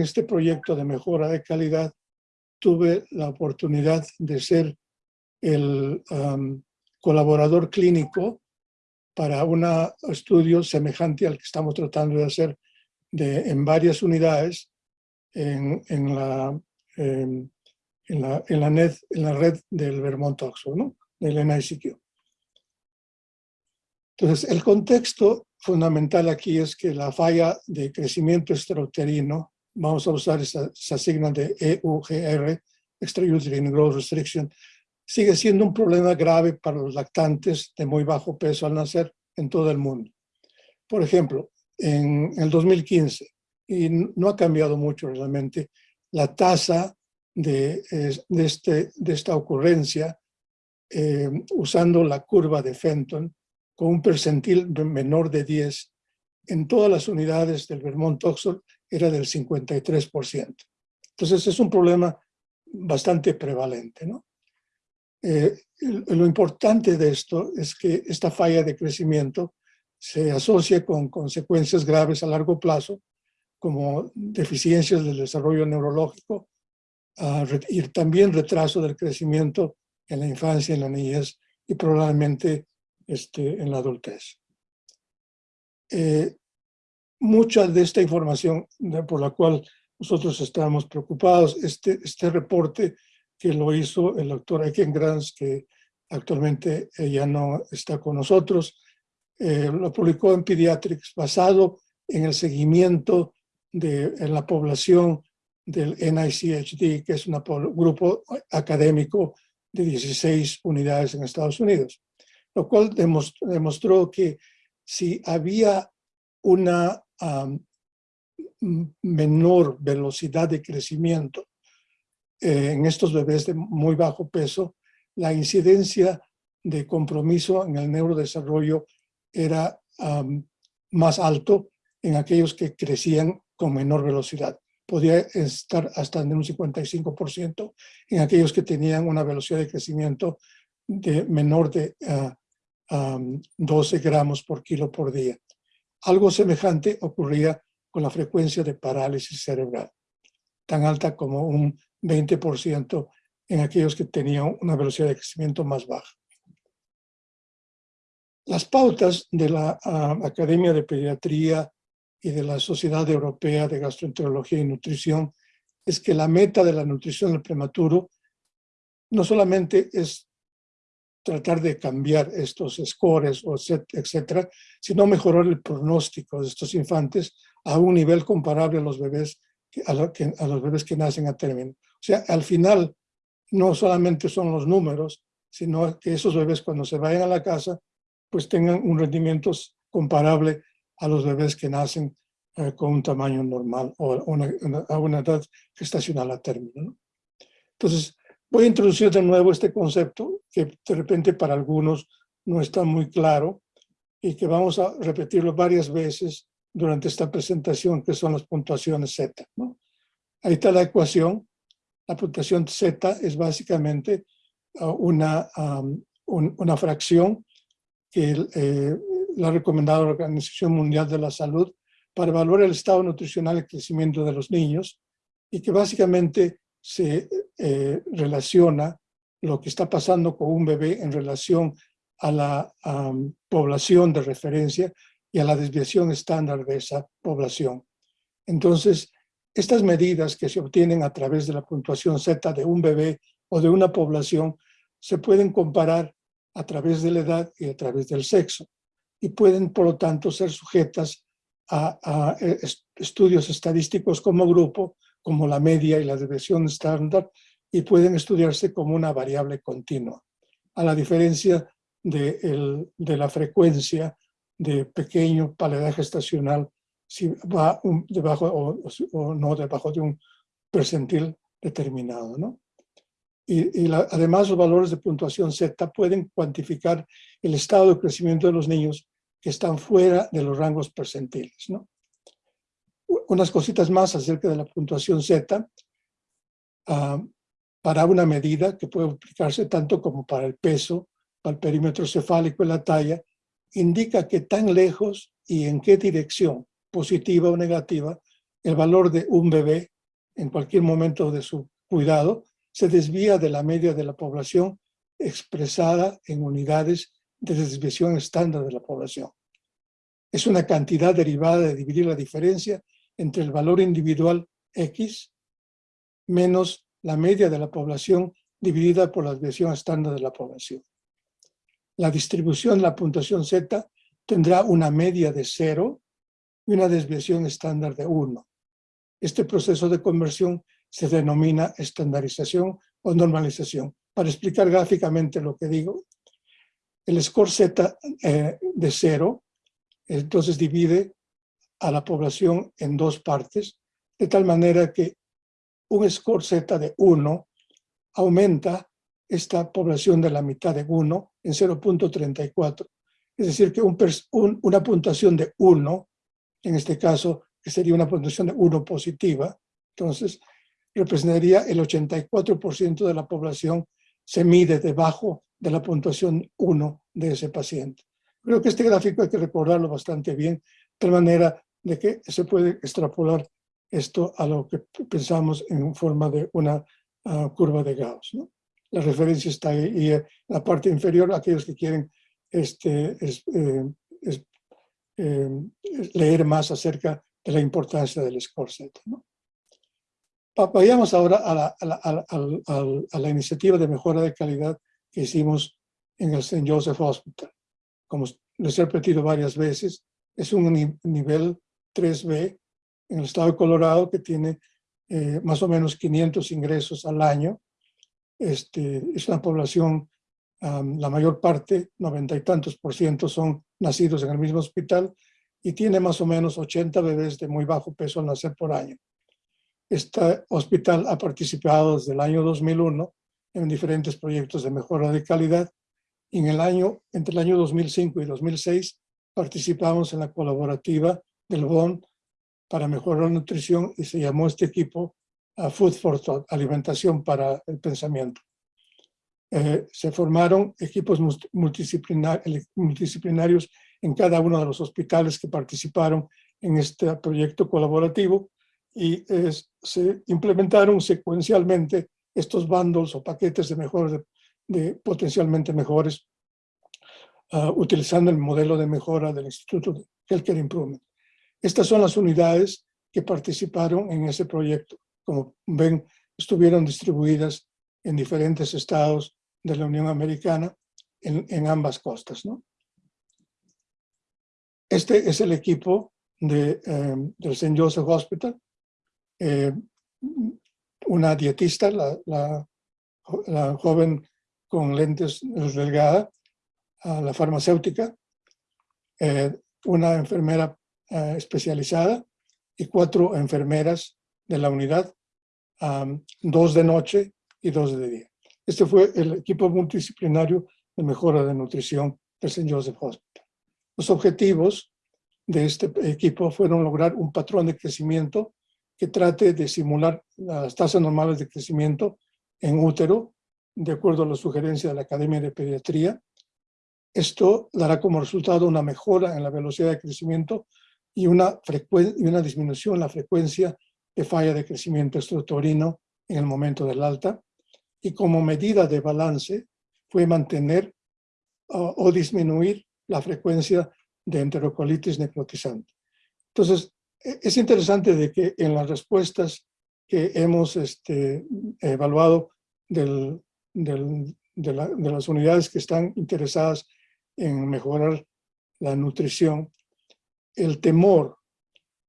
este proyecto de mejora de calidad tuve la oportunidad de ser el colaborador clínico para un estudio semejante al que estamos tratando de hacer de, en varias unidades en, en, la, en, la, en, la, net, en la red del Vermont Oxford, ¿no? del NICQ. Entonces, el contexto fundamental aquí es que la falla de crecimiento extrauterino, vamos a usar esa, esa signa de EUGR, Extrauterine Growth Restriction, sigue siendo un problema grave para los lactantes de muy bajo peso al nacer en todo el mundo. Por ejemplo, en el 2015, y no ha cambiado mucho realmente, la tasa de, de, este, de esta ocurrencia eh, usando la curva de Fenton con un percentil menor de 10 en todas las unidades del Vermont Oxford era del 53%. Entonces es un problema bastante prevalente. ¿no? Eh, lo importante de esto es que esta falla de crecimiento se asocia con consecuencias graves a largo plazo, como deficiencias del desarrollo neurológico uh, y también retraso del crecimiento en la infancia, en la niñez y probablemente este, en la adultez. Eh, mucha de esta información por la cual nosotros estamos preocupados, este, este reporte que lo hizo el doctor Eken Grants, que actualmente ya no está con nosotros, eh, lo publicó en Pediatrics basado en el seguimiento de en la población del NICHD, que es un grupo académico de 16 unidades en Estados Unidos, lo cual demostró, que si había una menor velocidad de crecimiento eh, en estos bebés de muy bajo peso, la incidencia de compromiso en el neurodesarrollo era más alto en aquellos que crecían con menor velocidad. Podía estar hasta en un 55% en aquellos que tenían una velocidad de crecimiento de menor de 12 ah, gramos por kilo por día. Algo semejante ocurría con la frecuencia de parálisis cerebral, tan alta como un 20% en aquellos que tenían una velocidad de crecimiento más baja. Las pautas de la ah, Academia de Pediatría y de la Sociedad Europea de Gastroenterología y Nutrición es que la meta de la nutrición del prematuro no solamente es tratar de cambiar estos scores, etcétera, sino mejorar el pronóstico de estos infantes a un nivel comparable a los bebés a, a los bebés que nacen a término. O sea, al final no solamente son los números, sino que esos bebés cuando se vayan a la casa pues tengan un rendimiento comparable a los bebés que nacen eh, con un tamaño normal o a una edad gestacional a término. Entonces, voy a introducir de nuevo este concepto que de repente para algunos no está muy claro y que vamos a repetirlo varias veces durante esta presentación, que son las puntuaciones Z. Ahí está la ecuación. La puntuación Z es básicamente uh, una, una fracción que eh, la ha recomendado la Organización Mundial de la Salud para evaluar el estado nutricional y crecimiento de los niños y que básicamente se eh, relaciona lo que está pasando con un bebé en relación a la um, población de referencia y a la desviación estándar de esa población. Entonces, estas medidas que se obtienen a través de la puntuación Z de un bebé o de una población se pueden comparar a través de la edad y a través del sexo y pueden, por lo tanto, ser sujetas a, eh, estudios estadísticos como grupo, como la media y la desviación estándar, y pueden estudiarse como una variable continua, a la diferencia de, de la frecuencia de pequeño paladar gestacional si va debajo o, no debajo de un percentil determinado. ¿no? Y, además los valores de puntuación Z pueden cuantificar el estado de crecimiento de los niños que están fuera de los rangos percentiles. ¿no? Unas cositas más acerca de la puntuación Z ah, para una medida que puede aplicarse tanto como para el peso, para el perímetro cefálico y la talla, indica que tan lejos y en qué dirección, positiva o negativa, el valor de un bebé en cualquier momento de su cuidado se desvía de la media de la población expresada en unidades de desviación estándar de la población. Es una cantidad derivada de dividir la diferencia entre el valor individual X menos la media de la población dividida por la desviación estándar de la población. La distribución la puntuación Z tendrá una media de cero y una desviación estándar de 1. Este proceso de conversión se denomina estandarización o normalización. Para explicar gráficamente lo que digo, el score Z eh, de cero, entonces divide a la población en dos partes, de tal manera que un score Z de 1 aumenta esta población de la mitad de 1 en 0.34. Es decir, que una puntuación de 1, en este caso, que sería una puntuación de 1 positiva, entonces representaría el 84% de la población se mide debajo de la puntuación 1 de ese paciente. Creo que este gráfico hay que recordarlo bastante bien, de tal manera de que se puede extrapolar esto a lo que pensamos en forma de una ah, curva de Gauss. ¿no? La referencia está ahí y en la parte inferior, aquellos que quieren este, eh, eh, leer más acerca de la importancia del score set. ¿no? Vayamos ahora a la, a, la, iniciativa de mejora de calidad que hicimos en el St. Joseph Hospital. Como les he repetido varias veces, es un nivel 3B en el estado de Colorado que tiene eh, más o menos 500 ingresos al año. Este, es una población, la mayor parte, noventa y tantos por ciento, son nacidos en el mismo hospital y tiene más o menos 80 bebés de muy bajo peso al nacer por año. Este hospital ha participado desde el año 2001 en diferentes proyectos de mejora de calidad. Y en el año, entre el año 2005 y 2006 participamos en la colaborativa del BON para mejorar la nutrición y se llamó este equipo a Food for Thought, alimentación para el pensamiento. Eh, se formaron equipos multidisciplinarios en cada uno de los hospitales que participaron en este proyecto colaborativo y se implementaron secuencialmente estos bundles o paquetes de mejores, de, potencialmente mejores, ah, utilizando el modelo de mejora del Instituto de Healthcare Improvement. Estas son las unidades que participaron en ese proyecto. Como ven, estuvieron distribuidas en diferentes estados de la Unión Americana en, ambas costas. ¿no? Este es el equipo de, eh, del St. Joseph Hospital, eh, una dietista, la, la, joven con lentes delgada, la farmacéutica, eh, una enfermera eh, especializada y cuatro enfermeras de la unidad, dos de noche y dos de día. Este fue el equipo multidisciplinario de mejora de nutrición del St. Joseph Hospital. Los objetivos de este equipo fueron lograr un patrón de crecimiento que trate de simular las tasas normales de crecimiento en útero, de acuerdo a la sugerencia de la Academia de Pediatría. Esto dará como resultado una mejora en la velocidad de crecimiento y una, disminución en la frecuencia de falla de crecimiento estructurino en el momento del alta. Y como medida de balance fue mantener o disminuir la frecuencia de enterocolitis necrotizante. Entonces, e-, es interesante de que en las respuestas que hemos este, evaluado de, las unidades que están interesadas en mejorar la nutrición, el temor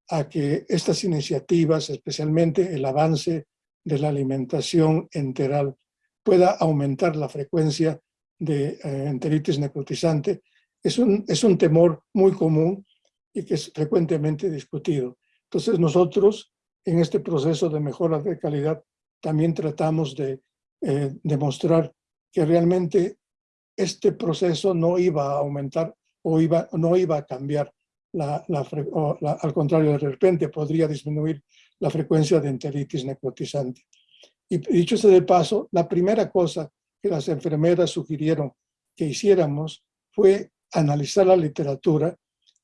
a que estas iniciativas, especialmente el avance de la alimentación enteral, pueda aumentar la frecuencia de eh, enteritis necrotizante, es un, es un temor muy común y que es frecuentemente discutido. Entonces nosotros en este proceso de mejora de calidad también tratamos de eh, demostrar que realmente este proceso no iba a aumentar o iba, no iba a cambiar, la, al contrario, de repente podría disminuir la frecuencia de enteritis necrotizante. Y dicho sea de paso, la primera cosa que las enfermeras sugirieron que hiciéramos fue analizar la literatura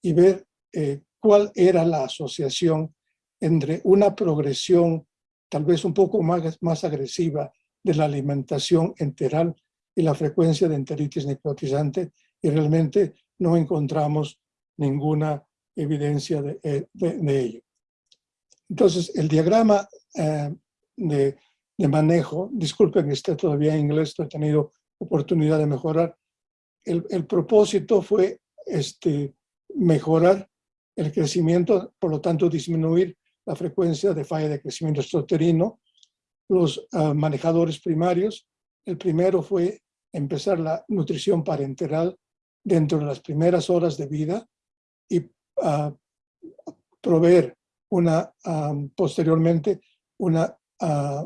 y ver eh, cuál era la asociación entre una progresión tal vez un poco más, más agresiva de la alimentación enteral y la frecuencia de enteritis necrotizante y realmente no encontramos ninguna evidencia de, eh, ello. Entonces, el diagrama eh, de, manejo, disculpen que esté todavía en inglés, he tenido oportunidad de mejorar, el, el propósito fue este, mejorar el crecimiento, por lo tanto disminuir la frecuencia de falla de crecimiento extrauterino. Los ah, manejadores primarios, el primero fue empezar la nutrición parenteral dentro de las primeras horas de vida y uh, proveer una, ah, posteriormente un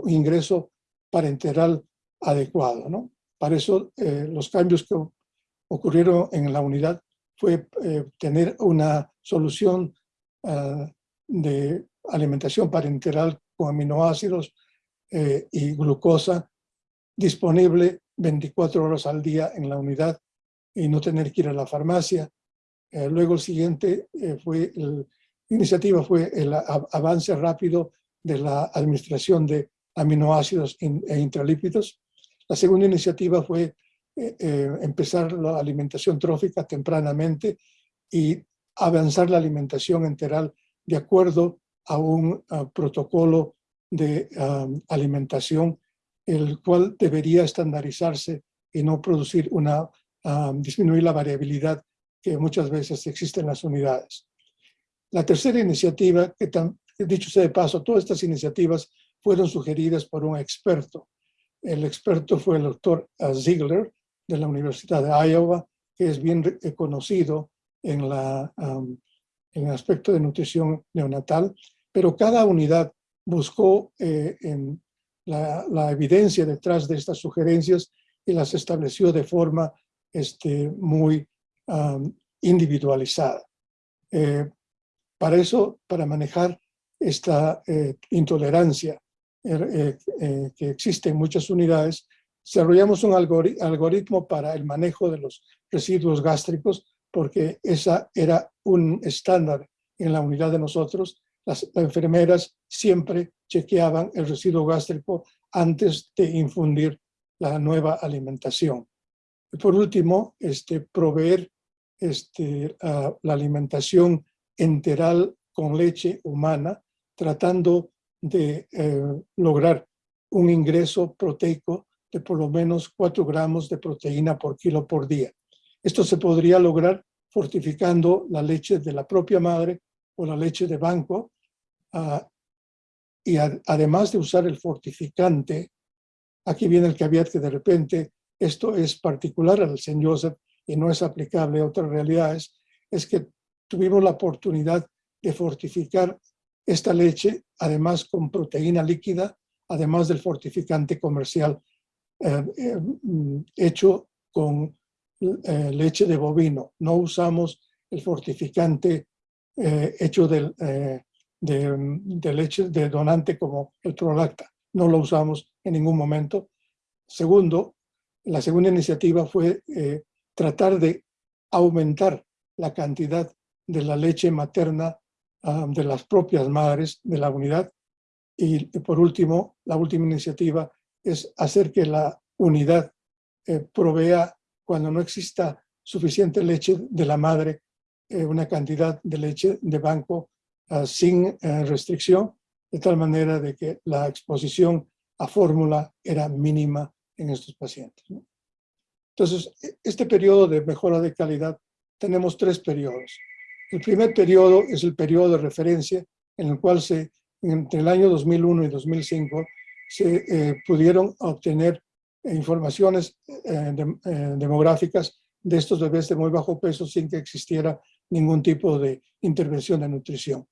ingreso parenteral adecuado. ¿no? Para eso eh, los cambios que ocurrieron en la unidad fue eh, tener una solución de alimentación parenteral con aminoácidos eh, y glucosa disponible 24 horas al día en la unidad y no tener que ir a la farmacia. Eh, luego el siguiente eh, fue, la iniciativa fue el avance rápido de la administración de aminoácidos e intralípidos. La segunda iniciativa fue empezar la alimentación trófica tempranamente y avanzar la alimentación enteral de acuerdo a un protocolo de alimentación, el cual debería estandarizarse y no producir una, disminuir la variabilidad que muchas veces existe en las unidades. La tercera iniciativa, que dicho sea de paso, todas estas iniciativas fueron sugeridas por un experto. El experto fue el doctor Ziegler de la Universidad de Iowa, que es bien conocido en, la, en el aspecto de nutrición neonatal pero cada unidad buscó eh, en la, evidencia detrás de estas sugerencias y las estableció de forma este, muy individualizada. Eh, para eso, para manejar esta eh, intolerancia que existe en muchas unidades, desarrollamos un algoritmo para el manejo de los residuos gástricos, porque esa era un estándar en la unidad de nosotros las enfermeras siempre chequeaban el residuo gástrico antes de infundir la nueva alimentación. Y por último, este, proveer este, la alimentación enteral con leche humana, tratando de eh, lograr un ingreso proteico de por lo menos 4 gramos de proteína por kilo por día. Esto se podría lograr fortificando la leche de la propia madre o la leche de banco Ah, y además de usar el fortificante, aquí viene el caveat que de repente esto es particular al señor Joseph y no es aplicable a otras realidades, es que tuvimos la oportunidad de fortificar esta leche, además con proteína líquida, además del fortificante comercial eh, eh, hecho con eh, leche de bovino. No usamos el fortificante hecho del, de, leche de donante como el Prolacta. No lo usamos en ningún momento. Segundo, la segunda iniciativa fue eh, tratar de aumentar la cantidad de la leche materna ah, de las propias madres de la unidad. Y por último, la última iniciativa es hacer que la unidad eh, provea, cuando no exista suficiente leche de la madre, eh, una cantidad de leche de banco Ah, sin eh, restricción, de tal manera de que la exposición a fórmula era mínima en estos pacientes. Entonces, e, este periodo de mejora de calidad, tenemos tres periodos. El primer periodo es el periodo de referencia en el cual se, entre el año 2001 y 2005 se eh, pudieron obtener informaciones eh, demográficas de estos bebés de muy bajo peso sin que existiera ningún tipo de intervención de nutrición.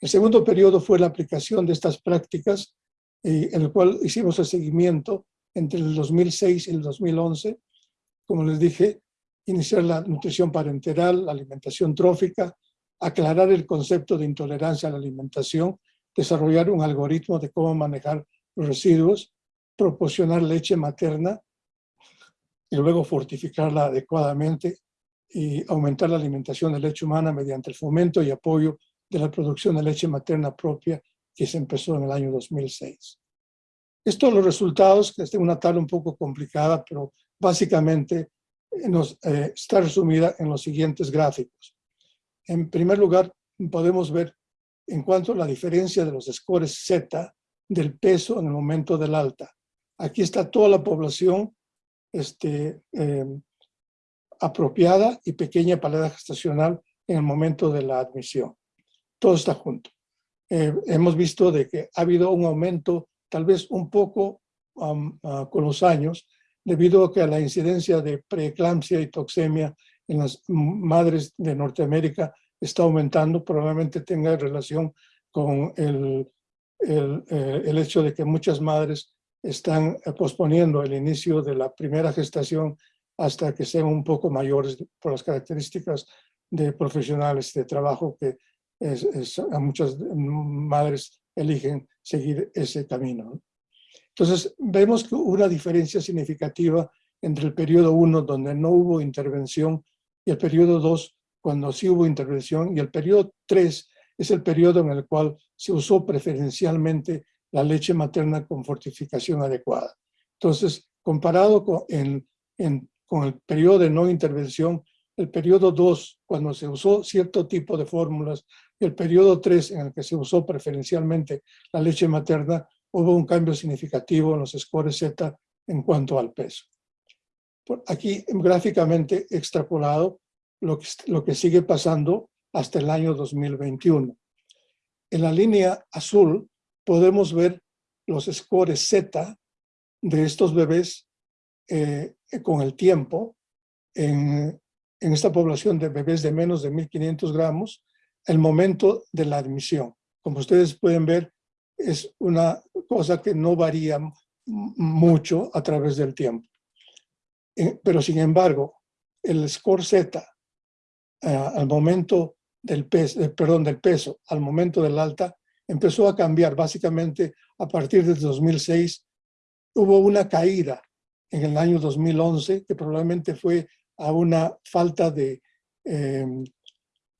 El segundo periodo fue la aplicación de estas prácticas, eh, en el cual hicimos el seguimiento entre el 2006 y el 2011. Como les dije, iniciar la nutrición parenteral, la alimentación trófica, aclarar el concepto de intolerancia a la alimentación, desarrollar un algoritmo de cómo manejar los residuos, proporcionar leche materna y luego fortificarla adecuadamente y aumentar la alimentación de leche humana mediante el fomento y apoyo de la producción de leche materna propia que se empezó en el año 2006. Estos los resultados, que es una tabla un poco complicada, pero básicamente nos, eh, está resumida en los siguientes gráficos. En primer lugar, podemos ver en cuanto a la diferencia de los scores Z del peso en el momento del alta. Aquí está toda la población este, eh, apropiada y pequeña para la edad gestacional en el momento de la admisión. Todo está junto. Eh, hemos visto de que ha habido un aumento, tal vez un poco ah, con los años, debido a que la incidencia de preeclampsia y toxemia en las madres de Norteamérica está aumentando, probablemente tenga relación con el, el, eh, hecho de que muchas madres están posponiendo el inicio de la primera gestación hasta que sean un poco mayores por las características de profesionales de trabajo que muchas madres eligen seguir ese camino. Entonces, vemos que hubo una diferencia significativa entre el periodo 1, donde no hubo intervención, y el periodo 2, cuando sí hubo intervención, y el periodo 3 es el periodo en el cual se usó preferencialmente la leche materna con fortificación adecuada. Entonces, comparado con, con el periodo de no intervención, el periodo 2, cuando se usó cierto tipo de fórmulas, y el periodo 3, en el que se usó preferencialmente la leche materna, hubo un cambio significativo en los scores Z en cuanto al peso. aquí gráficamente extrapolado lo que, lo que sigue pasando hasta el año 2021. En la línea azul podemos ver los scores Z de estos bebés eh, con el tiempo en, en, esta población de bebés de menos de 1.500 gramos, el momento de la admisión. Como ustedes pueden ver, es una cosa que no varía mucho a través del tiempo. Eh, pero sin embargo, el score Z eh, al momento del peso, eh, perdón, del peso, al momento del alta, empezó a cambiar básicamente a partir del 2006. Hubo una caída en el año 2011 que probablemente fue a una falta de em,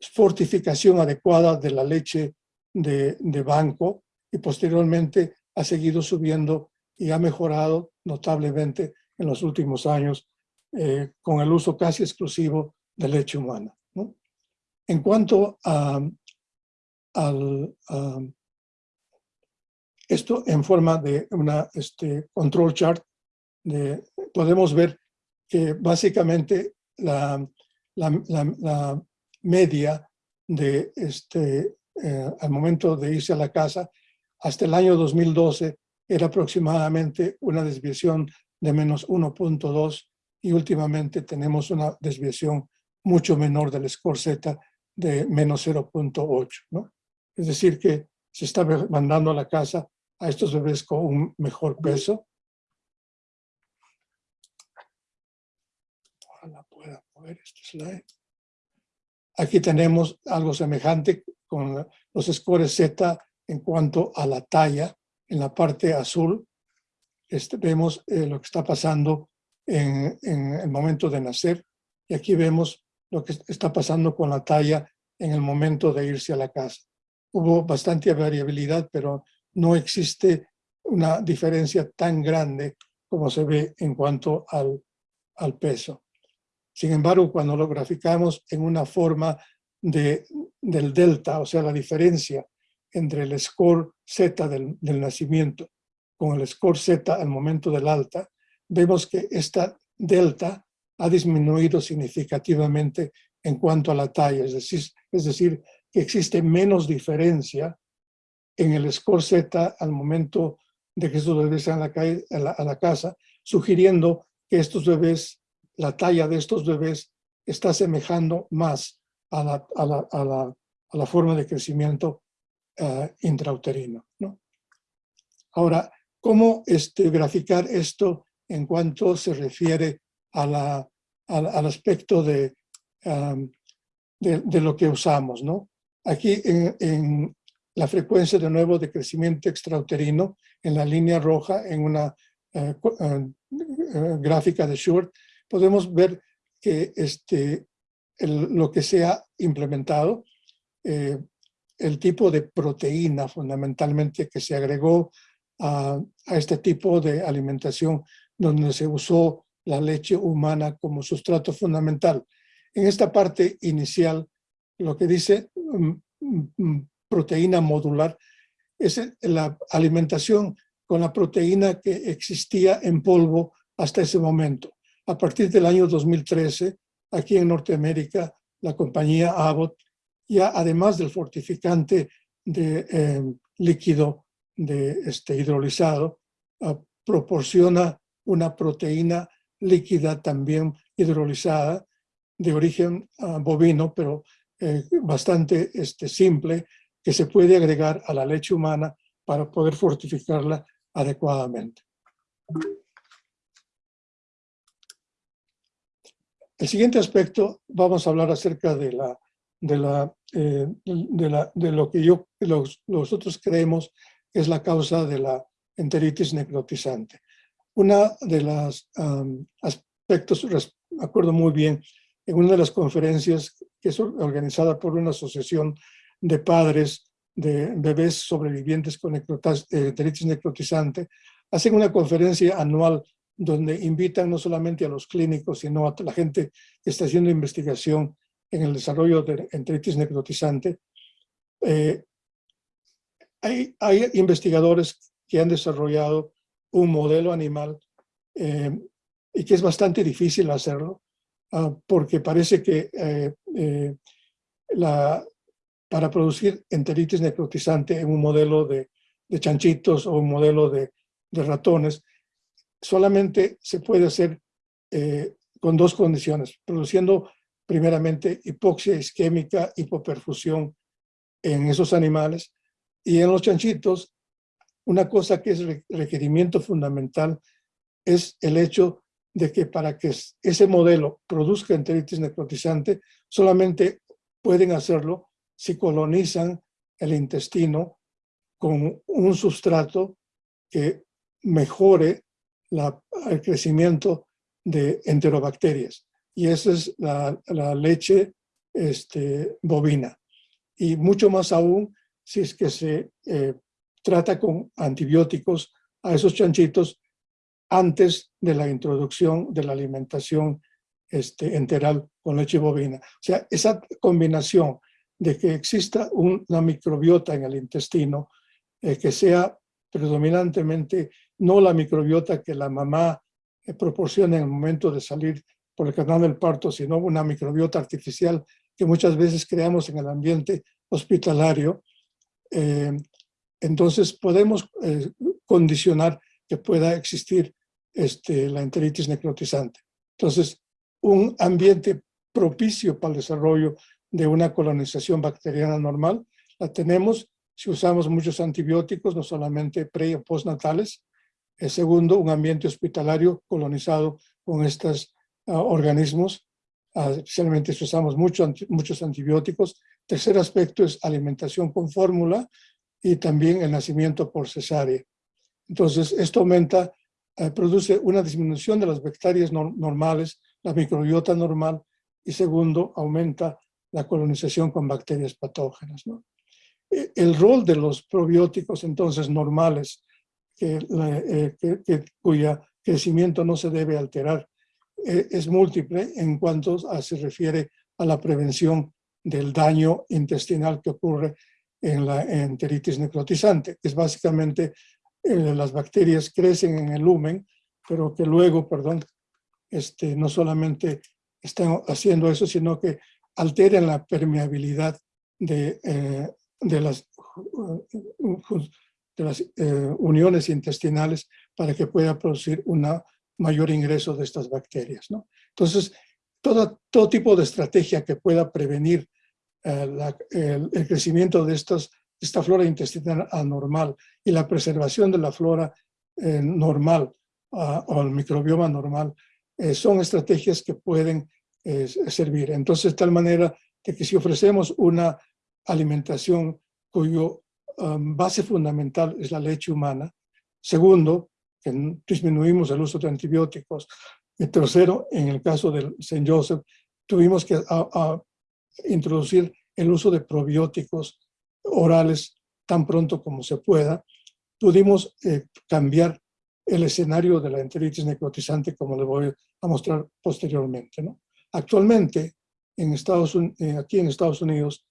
fortificación adecuada de la leche de, de banco y posteriormente ha seguido subiendo y ha mejorado notablemente en los últimos años eh, con el uso casi exclusivo de leche humana. En cuanto a, esto en forma de una este, control chart, de, podemos ver que básicamente la, la, media de este, eh, al momento de irse a la casa hasta el año 2012 era aproximadamente una desviación de menos 1.2 y últimamente tenemos una desviación mucho menor del score Z de menos 0.8. ¿no? Es decir, que se está mandando a la casa a estos bebés con un mejor peso. Ojalá pueda mover este slide. Aquí tenemos algo semejante con los scores Z en cuanto a la talla, en la parte azul, este, vemos eh, lo que está pasando en, el momento de nacer y aquí vemos lo que está pasando con la talla en el momento de irse a la casa. Hubo bastante variabilidad, pero no existe una diferencia tan grande como se ve en cuanto al, al peso. Sin embargo, cuando lo graficamos en una forma de, del delta, o sea, la diferencia entre el score Z del, nacimiento con el score Z al momento del alta, vemos que esta delta ha disminuido significativamente en cuanto a la talla, es decir, es decir que existe menos diferencia en el score Z al momento de que estos bebés sean a la, a la casa, sugiriendo que estos bebés, la talla de estos bebés está semejando más a la, a la, a la, a la forma de crecimiento uh, intrauterino. ¿no? Ahora, ¿cómo este, graficar esto en cuanto se refiere a la, al aspecto de, lo que usamos? ¿no? Aquí en, en, la frecuencia de nuevo de crecimiento extrauterino, en la línea roja, en una uh, uh, gráfica de Short, podemos ver que este, lo que se ha implementado eh, el tipo de proteína fundamentalmente que se agregó a, este tipo de alimentación donde se usó la leche humana como sustrato fundamental. En esta parte inicial, lo que dice mm, mm, proteína modular es la alimentación con la proteína que existía en polvo hasta ese momento. A partir del año 2013, aquí en Norteamérica, la compañía Abbott, ya además del fortificante de eh, líquido de este hidrolizado, ah, proporciona una proteína líquida también hidrolizada de origen ah, bovino, pero eh, bastante este, simple, que se puede agregar a la leche humana para poder fortificarla adecuadamente. El siguiente aspecto, vamos a hablar acerca de, la, de, la, eh, de, lo que yo, nosotros creemos es la causa de la enteritis necrotizante. Una de los aspectos, me acuerdo muy bien, en una de las conferencias que es organizada por una asociación de padres de bebés sobrevivientes con enteritis necrotizante, hacen una conferencia anual donde invitan no solamente a los clínicos, sino a la gente que está haciendo investigación en el desarrollo de enteritis necrotizante. Eh, hay, hay, investigadores que han desarrollado un modelo animal eh, y que es bastante difícil hacerlo, uh, porque parece que eh, eh, la, para producir enteritis necrotizante en un modelo de, de chanchitos o un modelo de, de ratones, solamente se puede hacer eh, con dos condiciones, produciendo primeramente hipoxia isquémica, hipoperfusión en esos animales. Y en los chanchitos, una cosa que es requerimiento fundamental es el hecho de que para que ese modelo produzca enteritis necrotizante, solamente pueden hacerlo si colonizan el intestino con un sustrato que mejore el crecimiento de enterobacterias. Y esa es la, leche este, bovina. Y mucho más aún si es que se eh, trata con antibióticos a esos chanchitos antes de la introducción de la alimentación este, enteral con leche bovina. O sea, esa combinación de que exista una microbiota en el intestino eh, que sea predominantemente no la microbiota que la mamá eh, proporciona en el momento de salir por el canal del parto, sino una microbiota artificial que muchas veces creamos en el ambiente hospitalario. Eh, entonces podemos eh, condicionar que pueda existir este, la enteritis necrotizante. Entonces, un ambiente propicio para el desarrollo de una colonización bacteriana normal la tenemos si usamos muchos antibióticos, no solamente pre o postnatales. El segundo, un ambiente hospitalario colonizado con estos organismos, especialmente si usamos muchos antibióticos. Tercer aspecto es alimentación con fórmula y también el nacimiento por cesárea. Entonces, esto aumenta, eh, produce una disminución de las bacterias normales, la microbiota normal, y segundo, aumenta la colonización con bacterias patógenas. ¿no? el rol de los probióticos entonces normales, que, eh, crecimiento no se debe alterar, eh, es múltiple en cuanto se refiere a la prevención del daño intestinal que ocurre en la enteritis necrotizante, que es básicamente eh, las bacterias crecen en el lumen, pero que luego, perdón, este, no solamente están haciendo eso, sino que alteran la permeabilidad de, las, de las eh, uniones intestinales para que pueda producir un mayor ingreso de estas bacterias. ¿no? Entonces, todo, todo tipo de estrategia que pueda prevenir eh, el, crecimiento de estas, esta flora intestinal anormal y la preservación de la flora eh, normal o el microbioma normal son estrategias que pueden servir. Entonces, de tal manera que si ofrecemos una alimentación cuyo um, base fundamental es la leche humana. Segundo, que disminuimos el uso de antibióticos. Y tercero, en el caso del St. Joseph, tuvimos que introducir el uso de probióticos orales tan pronto como se pueda, pudimos eh, cambiar el escenario de la enteritis necrotizante, como les voy a mostrar posteriormente. ¿no? Actualmente, en Estados, eh, aquí en Estados Unidos,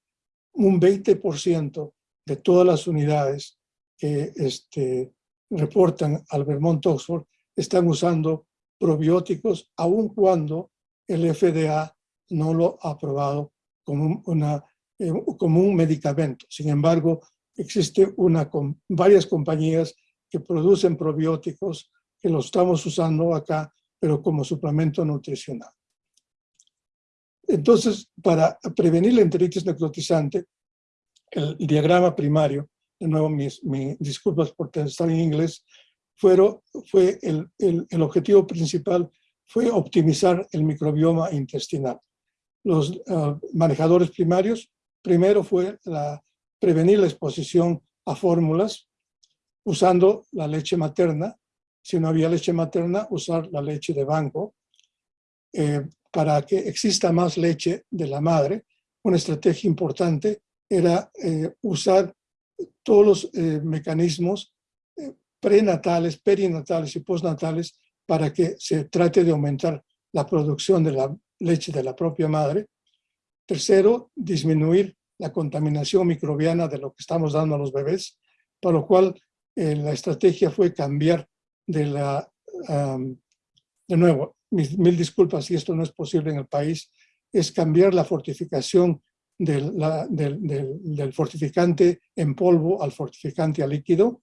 un 20% de todas las unidades que este, reportan al Vermont Oxford están usando probióticos, aun cuando el FDA no lo ha aprobado como, una, eh, un medicamento. Sin embargo, existe una, con varias compañías que producen probióticos que los estamos usando acá, pero como suplemento nutricional. Entonces, para prevenir la enteritis necrotizante, el diagrama primario, de nuevo mis, disculpas por estar en inglés, fueron, fue el, el, objetivo principal fue optimizar el microbioma intestinal. Los ah, manejadores primarios, primero fue la, prevenir la exposición a fórmulas usando la leche materna. Si no había leche materna, usar la leche de banco. Eh, para que exista más leche de la madre, una estrategia importante era eh, usar todos los eh, mecanismos prenatales, perinatales y postnatales para que se trate de aumentar la producción de la leche de la propia madre. Tercero, disminuir la contaminación microbiana de lo que estamos dando a los bebés, para lo cual eh, la estrategia fue cambiar de la, de nuevo, mil, disculpas si esto no es posible en el país, es cambiar la fortificación del, fortificante en polvo al fortificante a líquido,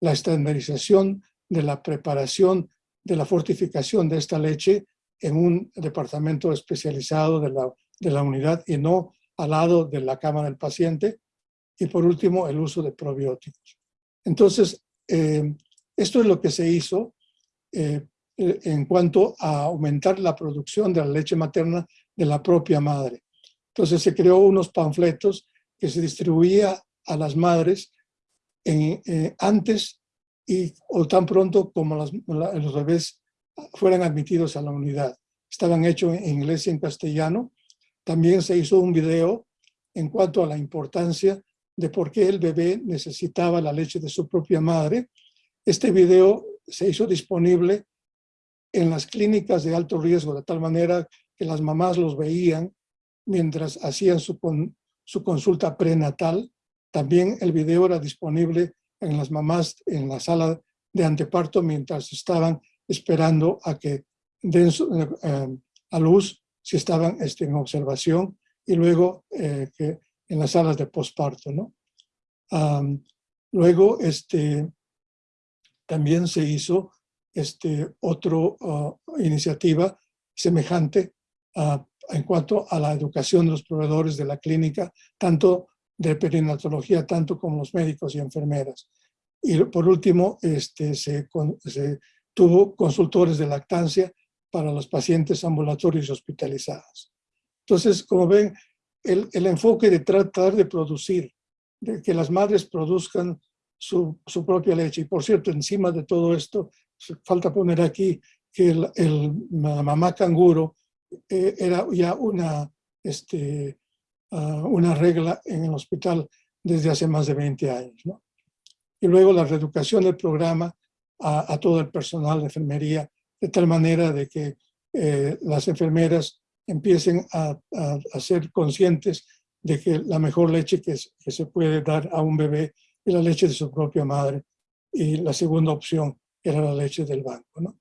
la estandarización de la preparación de la fortificación de esta leche en un departamento especializado de la, de la unidad y no al lado de la cama del paciente. Y por último, el uso de probióticos. Entonces, eh, esto es lo que se hizo eh, en cuanto a aumentar la producción de la leche materna de la propia madre. Entonces se creó unos panfletos que se distribuía a las madres eh, antes y o tan pronto como los bebés fueran admitidos a la unidad. Estaban hechos en inglés y en castellano. También se hizo un video en cuanto a la importancia de por qué el bebé necesitaba la leche de su propia madre. Este video se hizo disponible en las clínicas de alto riesgo, de tal manera que las mamás los veían mientras hacían su, su consulta prenatal. También el video era disponible en las mamás en la sala de anteparto mientras estaban esperando a que den eh, a luz si estaban este, en observación y luego eh, en las salas de posparto. ¿no? luego este, también se hizo este, otra ah, iniciativa semejante ah, en cuanto a la educación de los proveedores de la clínica, tanto de perinatología, tanto como los médicos y enfermeras. Y por último, este, se, tuvo consultores de lactancia para los pacientes ambulatorios hospitalizados. Entonces, como ven, el, el, enfoque de tratar de producir, de que las madres produzcan su, su, propia leche. Y por cierto, encima de todo esto, falta poner aquí que el, el mamá canguro eh, era ya una, este, uh, una regla en el hospital desde hace más de 20 años. ¿no? Y luego la reeducación del programa a, a todo el personal de enfermería, de tal manera de que eh, las enfermeras empiecen a, a, ser conscientes de que la mejor leche que, que, se puede dar a un bebé es la leche de su propia madre y la segunda opción era la leche del banco. ¿no?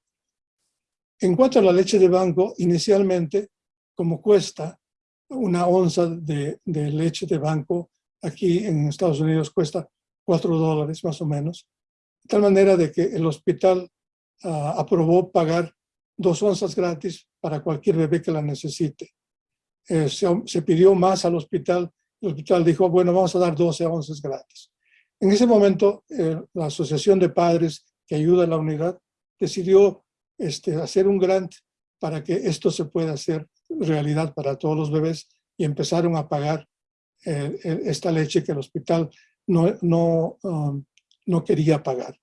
En cuanto a la leche de banco, inicialmente, como cuesta una onza de, de leche de banco, aquí en Estados Unidos cuesta 4 dólares más o menos, de tal manera de que el hospital uh, aprobó pagar dos onzas gratis para cualquier bebé que la necesite. Eh, se, se, pidió más al hospital, el hospital dijo, bueno, vamos a dar 12 onzas gratis. En ese momento, eh, la Asociación de Padres que ayuda a la unidad decidió este, hacer un grant para que esto se pueda hacer realidad para todos los bebés y empezaron a pagar eh, esta leche que el hospital no, no, um, no quería pagar.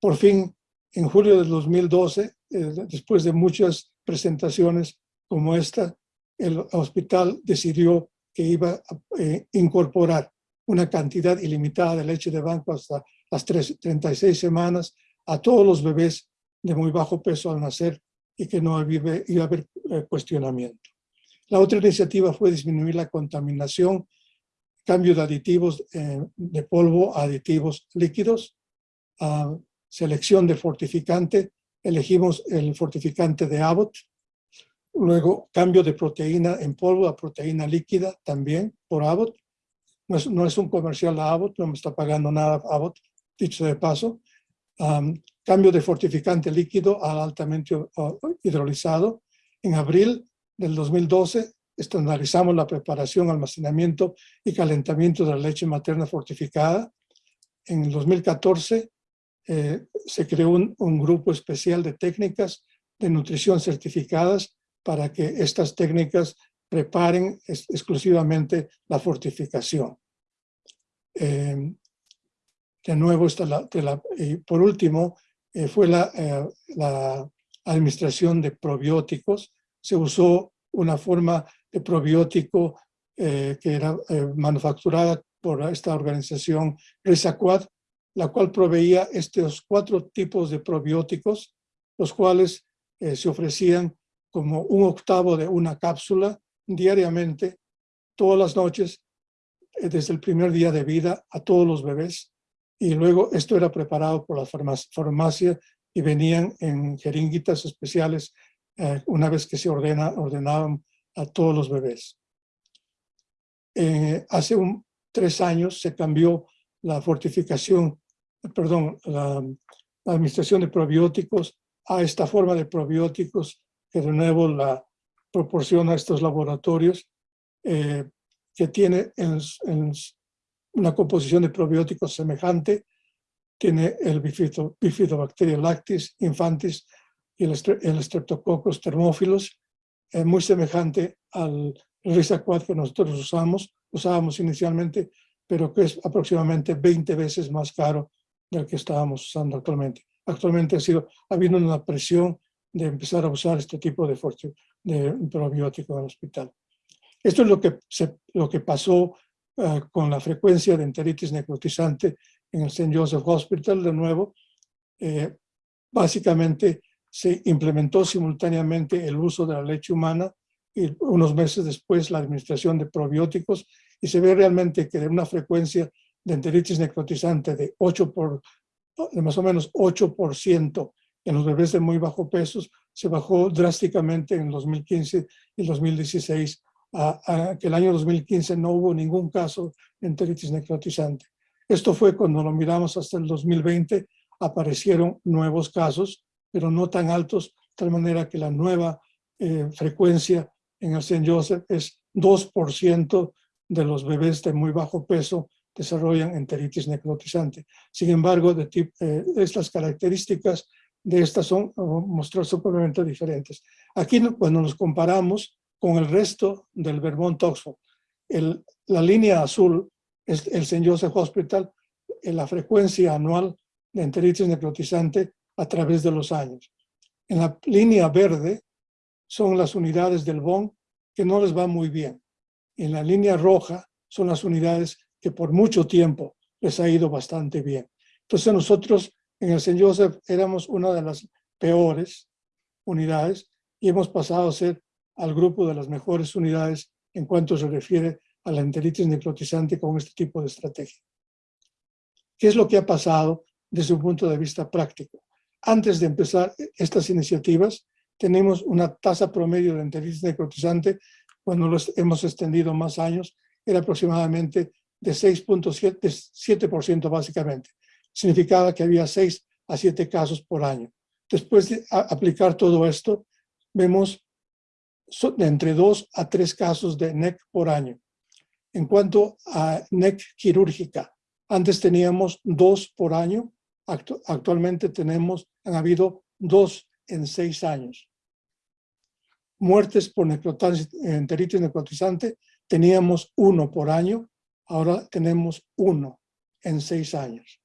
Por fin, en julio del 2012, eh, después de muchas presentaciones como esta, el hospital decidió que iba a eh, incorporar una cantidad ilimitada de leche de banco hasta las 36 semanas a todos los bebés de muy bajo peso al nacer y que no iba a haber eh, cuestionamiento. La otra iniciativa fue disminuir la contaminación, cambio de aditivos eh, de polvo a aditivos líquidos, selección de fortificante, elegimos el fortificante de Abbott, luego cambio de proteína en polvo a proteína líquida también por Abbott, no es, un comercial de Abbott, no me está pagando nada Abbott, dicho de paso, cambio de fortificante líquido al altamente hidrolizado. En abril del 2012 estandarizamos la preparación, almacenamiento y calentamiento de la leche materna fortificada. En el 2014 eh, se creó un, grupo especial de técnicas de nutrición certificadas para que estas técnicas preparen exclusivamente la fortificación. Eh, de nuevo, y por último, eh, fue la, la administración de probióticos. Se usó una forma de probiótico eh, que era eh, manufacturada por esta organización Risaquad, la cual proveía estos cuatro tipos de probióticos, los cuales eh, se ofrecían como un octavo de una cápsula diariamente, todas las noches, desde el primer día de vida a todos los bebés. Y luego esto era preparado por la farmacia y venían en jeringuitas especiales una vez que se ordena, ordenaban a todos los bebés. Eh, hace tres años se cambió la fortificación, perdón, la, administración de probióticos a esta forma de probióticos que de nuevo la proporciona estos laboratorios, eh, que tiene en, una composición de probióticos semejante, tiene el bifidobacteria lactis infantis y el, el streptococcus termófilos, es muy semejante al Risaquad que nosotros usamos, usábamos inicialmente, pero que es aproximadamente 20 veces más caro del que estábamos usando actualmente. Actualmente ha, sido, ha habido una presión de empezar a usar este tipo de, de probiótico en el hospital. Esto es lo que, se, lo que pasó eh, con la frecuencia de enteritis necrotizante en el St. Joseph Hospital, de nuevo. Eh, básicamente se implementó simultáneamente el uso de la leche humana y unos meses después la administración de probióticos y se ve realmente que de una frecuencia de enteritis necrotizante de 8 por, de más o menos 8% en los bebés de muy bajo peso, se bajó drásticamente en 2015 y 2016, a, que el año 2015 no hubo ningún caso de enteritis necrotizante. Esto fue cuando lo miramos hasta el 2020, aparecieron nuevos casos, pero no tan altos, de tal manera que la nueva eh, frecuencia en el St. Joseph es 2% de los bebés de muy bajo peso desarrollan enteritis necrotizante. Sin embargo, de eh, estas características de estas son mostrar completamente diferentes. Aquí cuando nos comparamos con el resto del Vermont Oxford, la línea azul es el St. Joseph Hospital, en la frecuencia anual de enteritis necrotizante a través de los años. En la línea verde son las unidades del BON que no les va muy bien. En la línea roja son las unidades que por mucho tiempo les ha ido bastante bien. Entonces nosotros en el St. Joseph éramos una de las peores unidades y hemos pasado a ser al grupo de las mejores unidades en cuanto se refiere a la enteritis necrotizante con este tipo de estrategia. ¿Qué es lo que ha pasado desde un punto de vista práctico? antes de empezar estas iniciativas, tenemos una tasa promedio de enteritis necrotizante, cuando los hemos extendido más años, era aproximadamente de 6.7% básicamente. Significaba que había 6 a 7 casos por año. Después de aplicar todo esto, vemos de entre 2 a 3 casos de NEC por año. En cuanto a NEC quirúrgica, antes teníamos 2 por año, actualmente tenemos, han habido dos en seis años. Muertes por enteritis necrotizante, teníamos uno por año, ahora tenemos uno en seis años.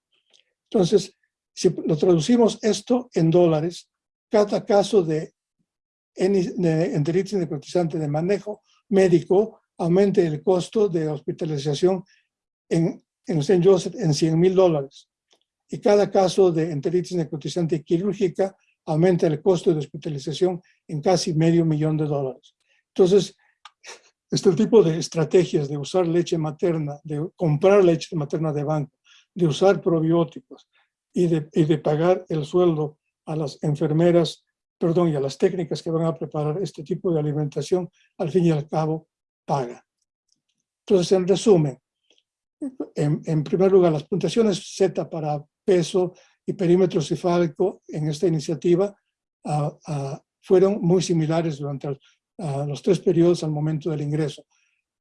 Entonces, si lo traducimos esto en dólares, cada caso de, de enteritis necrotizante de manejo médico aumenta el costo de hospitalización en, en St. Joseph en 100 mil dólares. Y cada caso de enteritis necrotizante quirúrgica aumenta el costo de hospitalización en casi medio millón de dólares. Entonces, este tipo de estrategias de usar leche materna, de comprar leche materna de banco, de usar probióticos y de, y de pagar el sueldo a las enfermeras, perdón, y a las técnicas que van a preparar este tipo de alimentación, al fin y al cabo, paga. Entonces, en resumen, en, primer lugar, las puntuaciones Z para peso y perímetro cefálico en esta iniciativa ah, ah, fueron muy similares durante ah, los tres periodos al momento del ingreso.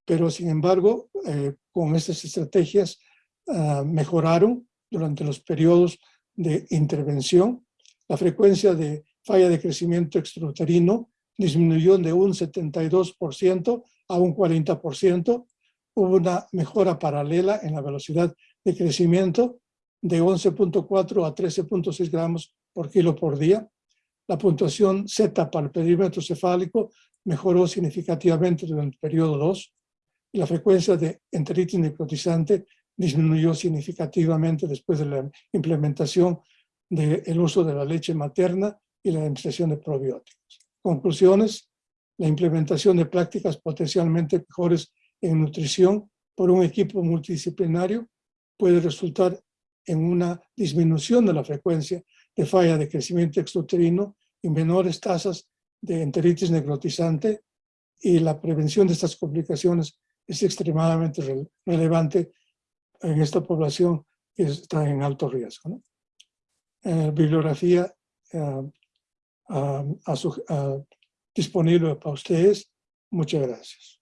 Pero, sin embargo, eh, con estas estrategias mejoraron durante los periodos de intervención. La frecuencia de falla de crecimiento extrauterino disminuyó de un 72% a un 40%, hubo una mejora paralela en la velocidad de crecimiento de 11.4 a 13.6 gramos por kilo por día. La puntuación Z para el perímetro cefálico mejoró significativamente durante el periodo 2 y la frecuencia de enteritis necrotizante disminuyó significativamente después de la implementación del uso de la leche materna y la administración de probióticos. Conclusiones, la implementación de prácticas potencialmente mejores en nutrición por un equipo multidisciplinario puede resultar en una disminución de la frecuencia de falla de crecimiento extrauterino y menores tasas de enteritis necrotizante y la prevención de estas complicaciones es extremadamente relevante en esta población que está en alto riesgo. Eh, bibliografía eh, disponible para ustedes. Muchas gracias.